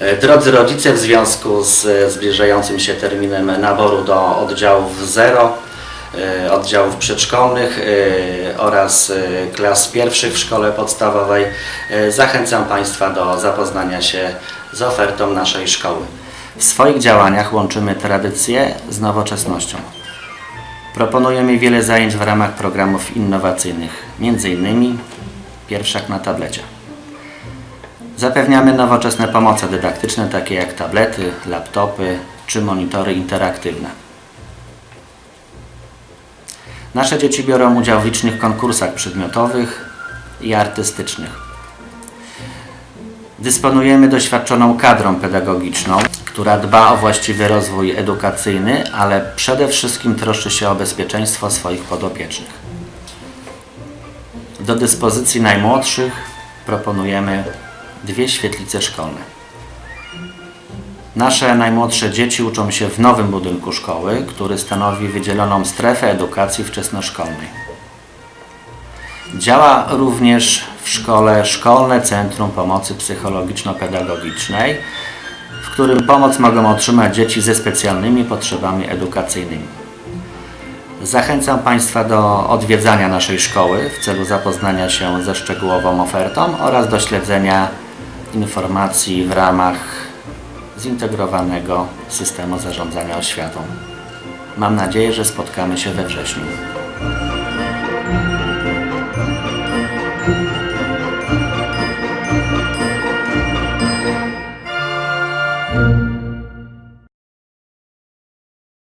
E, Drodzy rodzice, w związku z e, zbliżającym się terminem naboru do oddziałów 0, e, oddziałów przedszkolnych oraz klas pierwszych w szkole podstawowej, zachęcam Państwa do zapoznania się z ofertą naszej szkoły. W swoich działaniach łączymy tradycję z nowoczesnością. Proponujemy wiele zajęć w ramach programów innowacyjnych, m.in. pierwszak na tablecie. Zapewniamy nowoczesne pomoce dydaktyczne, takie jak tablety, laptopy czy monitory interaktywne. Nasze dzieci biorą udział w licznych konkursach przedmiotowych i artystycznych. Dysponujemy doświadczoną kadrą pedagogiczną, która dba o właściwy rozwój edukacyjny, ale przede wszystkim troszczy się o bezpieczeństwo swoich podopiecznych. Do dyspozycji najmłodszych proponujemy dwie świetlice szkolne. Nasze najmłodsze dzieci uczą się w nowym budynku szkoły, który stanowi wydzieloną strefę edukacji wczesnoszkolnej. Działa również w szkole Szkolne Centrum Pomocy Psychologiczno-Pedagogicznej, w którym pomoc mogą otrzymać dzieci ze specjalnymi potrzebami edukacyjnymi. Zachęcam Państwa do odwiedzania naszej szkoły w celu zapoznania się ze szczegółową ofertą oraz do śledzenia informacji w ramach zintegrowanego systemu zarządzania oświatą. Mam nadzieję, że spotkamy się we wrześniu.